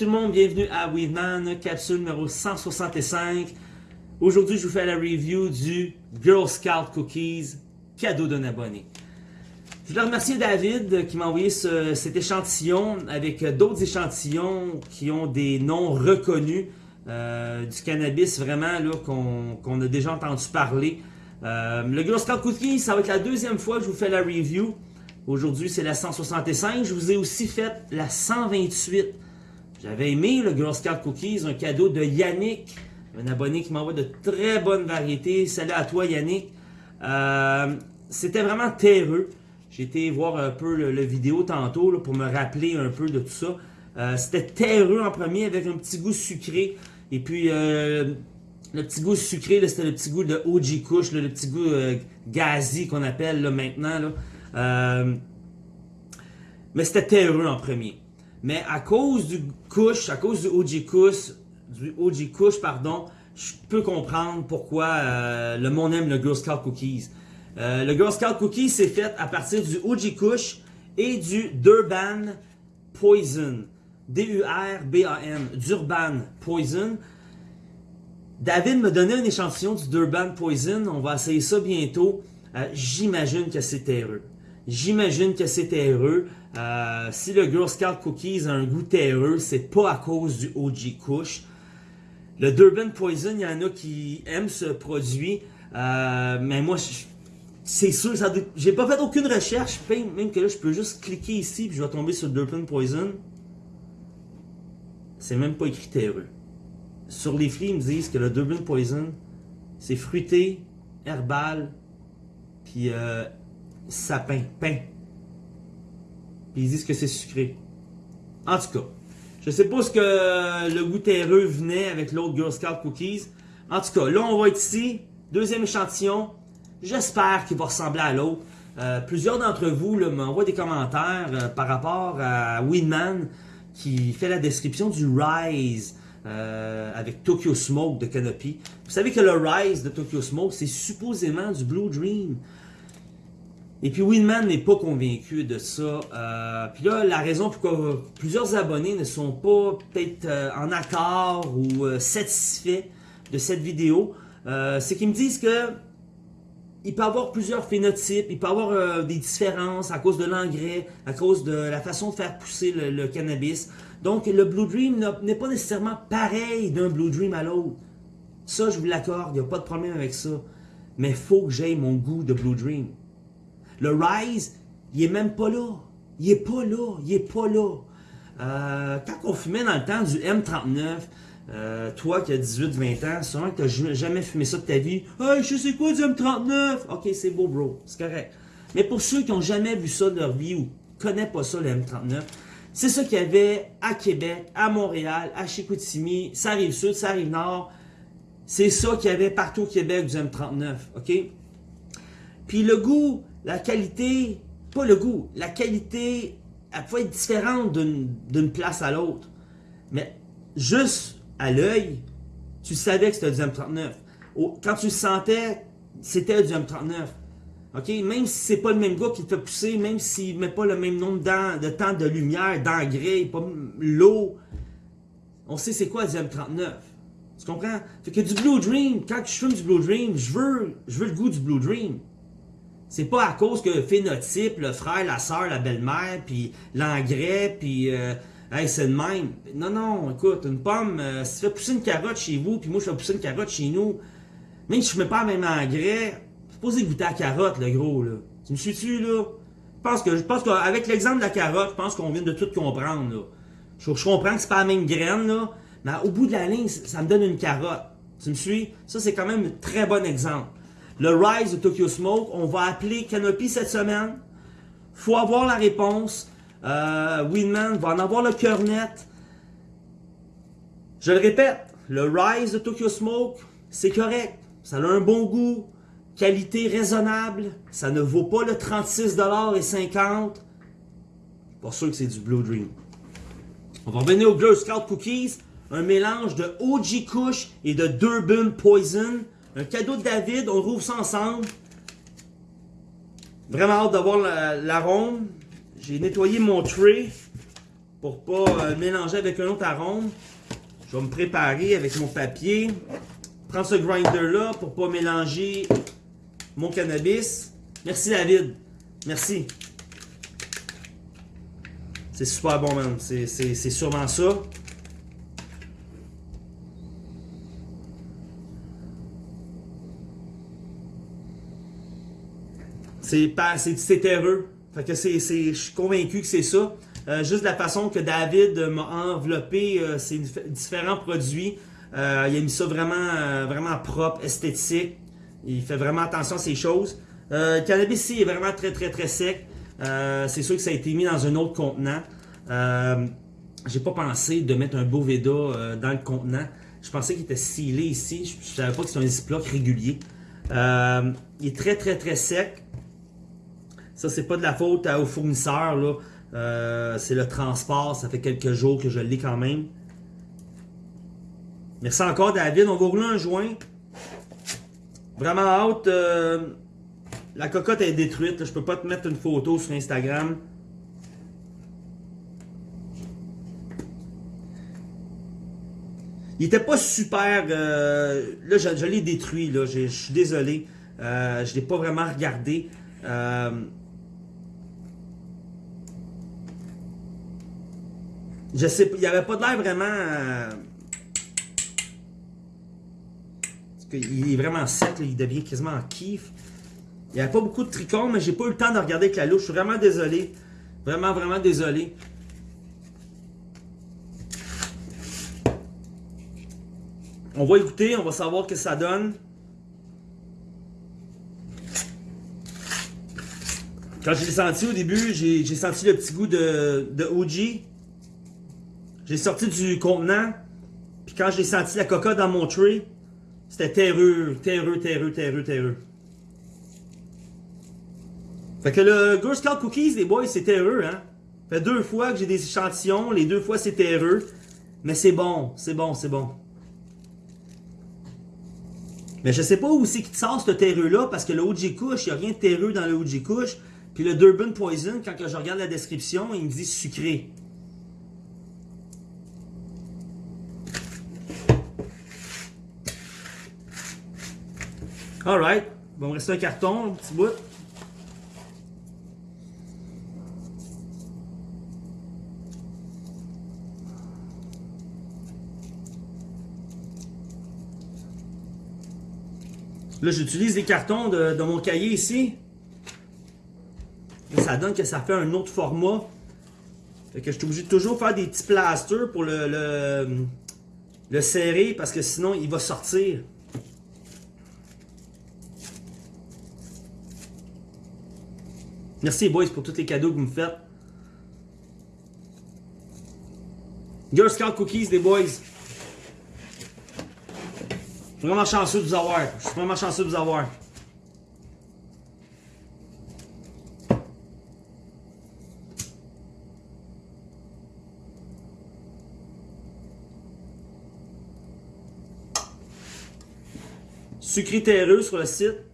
tout le monde, bienvenue à Weedman, capsule numéro 165. Aujourd'hui, je vous fais la review du Girl Scout Cookies, cadeau d'un abonné. Je voulais remercier David qui m'a envoyé cet échantillon avec d'autres échantillons qui ont des noms reconnus euh, du cannabis vraiment qu'on a déjà entendu parler. Euh, le Girl Scout Cookies, ça va être la deuxième fois que je vous fais la review. Aujourd'hui, c'est la 165. Je vous ai aussi fait la 128. J'avais aimé le Girl Scout Cookies, un cadeau de Yannick, un abonné qui m'envoie de très bonnes variétés. Salut à toi Yannick. Euh, c'était vraiment terreux. J'ai été voir un peu le, vidéo tantôt pour me rappeler un peu de tout ça. Euh, c'était terreux en premier avec un petit goût sucré. Et puis euh, le petit goût sucré, c'était le petit goût de OG Kush, le petit goût gazi qu'on appelle maintenant. mais c'était terreux en premier. Mais à cause du Kush, à cause du OG Kush, du pardon, je peux comprendre pourquoi euh, le monde aime le Girl Scout Cookies. Euh, le Girl Scout Cookies, c'est fait à partir du OG Kush et du Durban Poison. D-U-R-B-A-N. Durban Poison. David me donnait un échantillon du Durban Poison. On va essayer ça bientôt. Euh, j'imagine que c'est terreux. J'imagine que c'est terreux. Euh, si le Girl Scout Cookies a un goût terreux, c'est pas à cause du OG Kush. Le Durban Poison, il y en a qui aiment ce produit, euh, mais moi, c'est sûr, j'ai pas fait aucune recherche, même que là, je peux juste cliquer ici, puis je vais tomber sur Durban Poison. C'est même pas écrit terreux. Sur les flics, ils me disent que le Durban Poison, c'est fruité, herbal, puis euh, sapin, pain. Puis ils disent que c'est sucré. En tout cas, je sais pas ce que le goût terreux venait avec l'autre Girl Scout Cookies. En tout cas, là on va être ici. Deuxième échantillon. J'espère qu'il va ressembler à l'autre. Euh, plusieurs d'entre vous m'envoient des commentaires euh, par rapport à Winman qui fait la description du Rise euh, avec Tokyo Smoke de Canopy. Vous savez que le Rise de Tokyo Smoke, c'est supposément du Blue Dream. Et puis Winman n'est pas convaincu de ça. Euh, puis là, la raison pourquoi plusieurs abonnés ne sont pas peut-être euh, en accord ou euh, satisfaits de cette vidéo, c'est qu'ils me disent que il peut avoir plusieurs phénotypes, il peut avoir des différences à cause de l'engrais, à cause de la façon de faire pousser le, cannabis. Donc le Blue Dream n'est pas nécessairement pareil d'un Blue Dream à l'autre. Ça, je vous l'accorde, il n'y a pas de problème avec ça. Mais faut que j'aie mon goût de Blue Dream. Le Rise, il est même pas là. Il est pas là. Il est pas là. Euh, quand on fumait dans le temps du M39, euh, toi qui as 18-20 ans, sûrement que tu n'as jamais fumé ça de ta vie. Hey, je sais quoi du M39? Ok, c'est beau, bro. C'est correct. Mais pour ceux qui n'ont jamais vu ça de leur vie ou ne connaissent pas ça, le M39, c'est ça qu'il y avait à Québec, à Montréal, à Chicoutimi, ça arrive sud, ça arrive nord. C'est ça qu'il y avait partout au Québec du M39, ok? Puis le goût, la qualité, pas le goût, la qualité, elle peut être différente d'une place à l'autre. Mais juste à l'œil, tu savais que c'était du M39. Quand tu sentais, c'était du M39. OK? Même si c'est pas le même gars qui te fait pousser, même s'il met pas le même nombre de temps de lumière, d'engrais, pas l'eau, on sait c'est quoi du M39. Tu comprends? Fait que du Blue Dream, quand je fume du Blue Dream, je veux, je veux le goût du Blue Dream. C'est pas à cause que le phénotype, le frère, la soeur, la belle-mère, puis l'engrais, puis euh, c'est le même. Non, non, écoute, une pomme, euh, si tu fais pousser une carotte chez vous, puis moi je fais pousser une carotte chez nous, même si je mets pas le même engrais, supposé goûter à la carotte, le gros, là. Tu me suis-tu, là? Je pense que, je pense qu'avec l'exemple de la carotte, je pense qu'on vient de tout comprendre, là. Je, comprends que c'est pas la même graine, là, mais au bout de la ligne, ça me donne une carotte. Tu me suis? Ça, c'est quand même un très bon exemple le Rise de Tokyo Smoke. On va appeler Canopy cette semaine. faut avoir la réponse. Euh, Winman va en avoir le cœur net. Je le répète, le Rise de Tokyo Smoke, c'est correct. Ça a un bon goût, qualité raisonnable. Ça ne vaut pas le 36,50$. Pas sûr que c'est du Blue Dream. On va revenir au Girl Scout Cookies. Un mélange de OG Kush et de Durban Poison. Un cadeau de David, on rouvre ça ensemble. Vraiment hâte d'avoir l'arôme. J'ai nettoyé mon tray. pour pas euh, mélanger avec un autre arôme, je vais me préparer avec mon papier. Prendre ce grinder-là pour pas mélanger mon cannabis. Merci David. Merci. C'est super bon, man. C'est sûrement ça. C'est terreux. Fait que c'est, je suis convaincu que c'est ça. Euh, juste la façon que David m'a enveloppé euh, ces différents produits. Euh, il a mis ça vraiment, vraiment propre, esthétique. Il fait vraiment attention à ces choses. le cannabis ici est vraiment très très très sec. c'est sûr que ça a été mis dans un autre contenant. J'ai pas pensé de mettre un beau Veda dans le contenant. Je pensais qu'il était scellé ici. Je, je savais pas que c'était un ziploc régulier. il est très très très sec. Ça, c'est pas de la faute au fournisseur. Là. Euh, c'est le transport. Ça fait quelques jours que je l'ai quand même. Merci encore, David. On va rouler un joint. Vraiment hâte. Euh, la cocotte est détruite. Je peux pas te mettre une photo sur Instagram. Il était pas super... Euh, là, je, l'ai détruit. Je suis désolé. je l'ai pas vraiment regardé. Je sais il n'y avait pas de l'air vraiment... Euh, il est vraiment sec, il devient quasiment en kiff. Il n'y avait pas beaucoup de tricônes, mais j'ai pas eu le temps de regarder avec la louche. Je suis vraiment désolé. Vraiment, vraiment désolé. On va écouter, on va savoir ce que ça donne. Quand je l'ai senti au début, j'ai senti le petit goût de, de OG. J'ai sorti du contenant, puis quand j'ai senti la coca dans mon tray, c'était terreux, terreux, terreux, terreux, terreux. Fait que le Girl Scout Cookies, les boys, c'est terreux, hein. Fait deux fois que j'ai des échantillons, les deux fois c'est terreux. Mais c'est bon, c'est bon, c'est bon. Mais je sais pas où c'est qu'il sort ce terreux-là, parce que le OG Kush, il n'y a rien de terreux dans le OG Kush. Puis le Durban Poison, quand je regarde la description, il me dit sucré. Alright. Il me reste un carton, un petit bout. Là, j'utilise les cartons de, mon cahier ici. ça donne que ça fait un autre format. Fait que je suis obligé de toujours faire des petits plasters pour le, le, le serrer parce que sinon il va sortir. Merci boys pour tous les cadeaux que vous me faites. Girl Scout Cookies, les boys. Je suis vraiment chanceux de vous avoir. Je suis vraiment chanceux de vous avoir. Sucré terreux sur le site.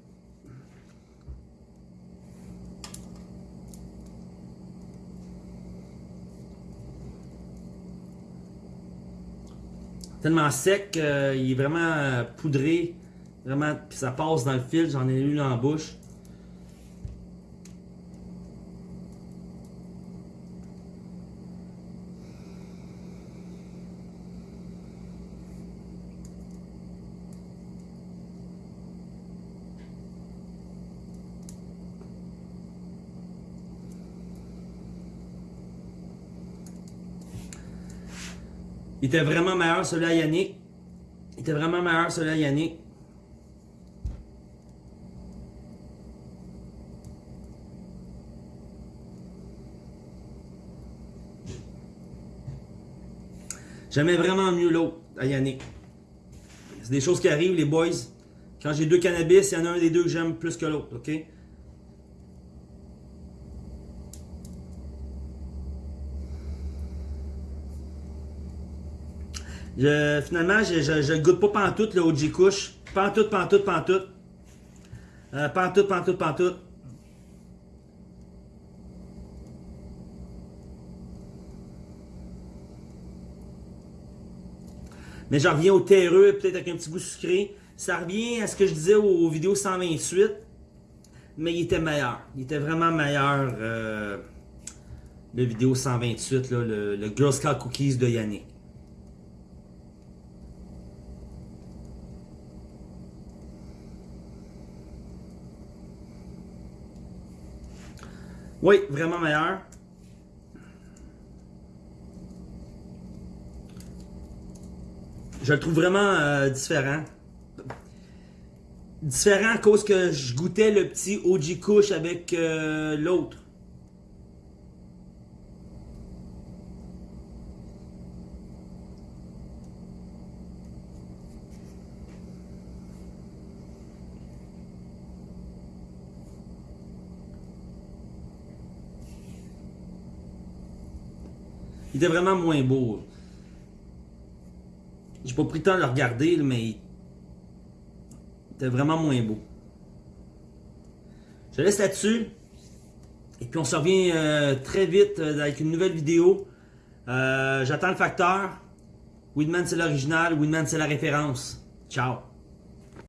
Tellement sec qu'il est vraiment euh, poudré. Vraiment, puis ça passe dans le fil, j'en ai eu dans la bouche. Il était vraiment meilleur celui-là Yannick. Il était vraiment meilleur celui-là Yannick. J'aimais vraiment mieux l'autre à Yannick. C'est des choses qui arrivent, les boys. Quand j'ai deux cannabis, il y en a un des deux que j'aime plus que l'autre, ok? Je, finalement, je, je, je, goûte pas pantoute le OG couche. Pantoute, pantoute, pantoute. Euh, pantoute, pantoute, pantoute. Mais j'en reviens au terreux, peut-être avec un petit goût sucré. Ça revient à ce que je disais aux vidéos 128, mais il était meilleur. Il était vraiment meilleur, euh, le vidéo 128, le, le Girl Scout Cookies de Yannick. Oui, vraiment meilleur. Je le trouve vraiment euh, différent. Différent à cause que je goûtais le petit OG Kush avec euh, l'autre. Il était vraiment moins beau. J'ai pas pris le temps de le regarder, mais il était vraiment moins beau. Je laisse là-dessus. Et puis on se revient euh, très vite euh, avec une nouvelle vidéo. Euh, j'attends le facteur. Winman c'est l'original, Winman c'est la référence. Ciao.